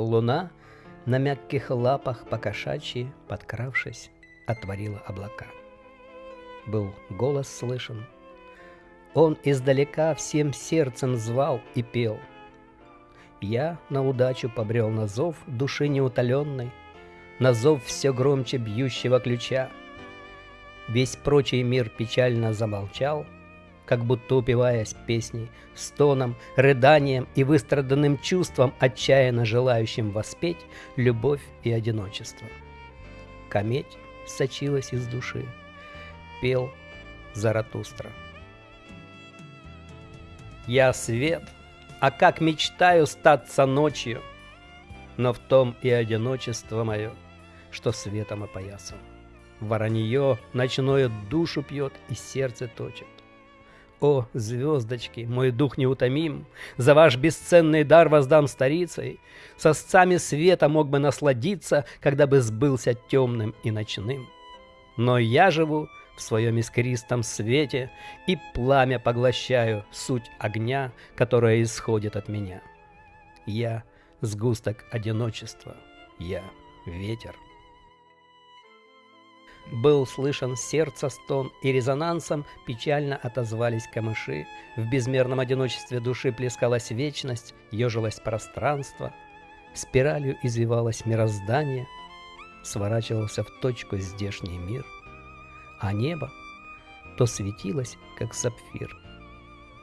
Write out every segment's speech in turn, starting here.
луна на мягких лапах покошачьи, подкравшись, отворила облака. Был голос слышен. Он издалека всем сердцем звал и пел. Я на удачу побрел на зов души неутоленной, На зов все громче бьющего ключа. Весь прочий мир печально замолчал, Как будто упиваясь песней, стоном, рыданием и выстраданным чувством, Отчаянно желающим воспеть любовь и одиночество. Кометь сочилась из души, пел Заратустра. Я свет, а как мечтаю статься ночью, но в том и одиночество мое, что светом опоясан. Воронье ночное душу пьет и сердце точит. О, звездочки, мой дух неутомим, За ваш бесценный дар воздам старицей, Сосцами света мог бы насладиться, Когда бы сбылся темным и ночным. Но я живу в своем искристом свете И пламя поглощаю суть огня, Которое исходит от меня. Я — сгусток одиночества, я — ветер. Был слышен сердце стон, и резонансом печально отозвались камыши. В безмерном одиночестве души плескалась вечность, ежилось пространство. Спиралью извивалось мироздание, сворачивался в точку здешний мир. А небо то светилось, как сапфир,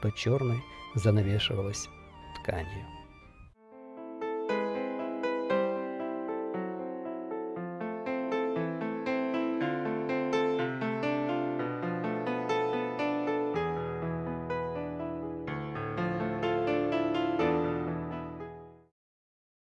то черной занавешивалось тканью.